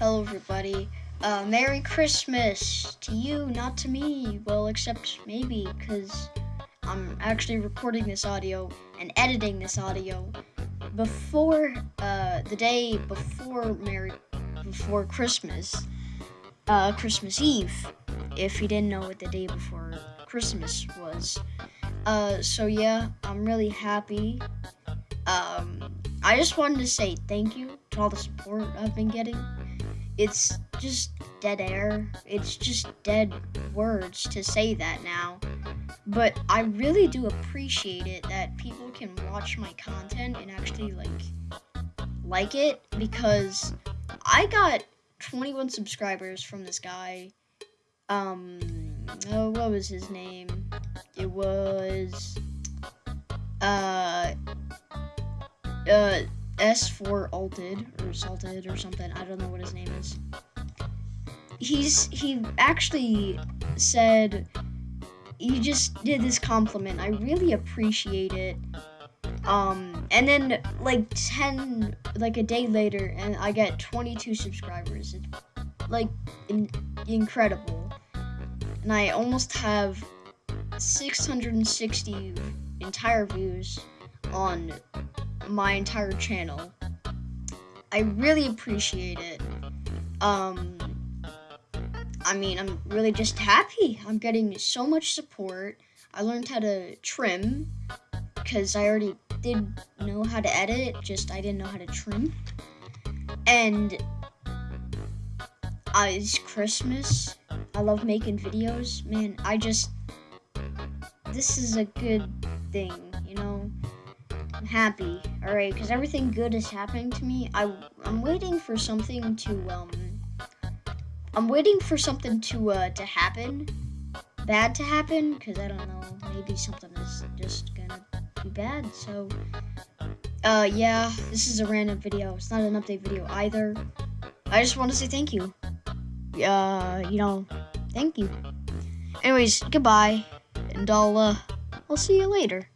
Hello, everybody. Uh, Merry Christmas to you, not to me. Well, except maybe, because I'm actually recording this audio and editing this audio before uh, the day before Merry before Christmas, uh, Christmas Eve. If you didn't know what the day before Christmas was, uh, so yeah, I'm really happy. Um, I just wanted to say thank you to all the support I've been getting. It's just dead air. It's just dead words to say that now. But I really do appreciate it that people can watch my content and actually like like it because I got 21 subscribers from this guy. Um, oh, what was his name? It was uh uh S4 alted or salted or something. I don't know what his name is. He's he actually said you just did this compliment. I really appreciate it. Um, and then like 10, like a day later, and I get 22 subscribers. It's like in, incredible. And I almost have 660 entire views on my entire channel. I really appreciate it. Um, I mean, I'm really just happy. I'm getting so much support. I learned how to trim because I already did know how to edit, just I didn't know how to trim. And uh, it's Christmas. I love making videos. Man, I just, this is a good thing, you know? I'm happy, alright, because everything good is happening to me. I, I'm waiting for something to, um, I'm waiting for something to, uh, to happen, bad to happen, because I don't know, maybe something is just gonna be bad, so, uh, yeah, this is a random video. It's not an update video either. I just want to say thank you. Uh, you know, thank you. Anyways, goodbye, and I'll, uh, I'll see you later.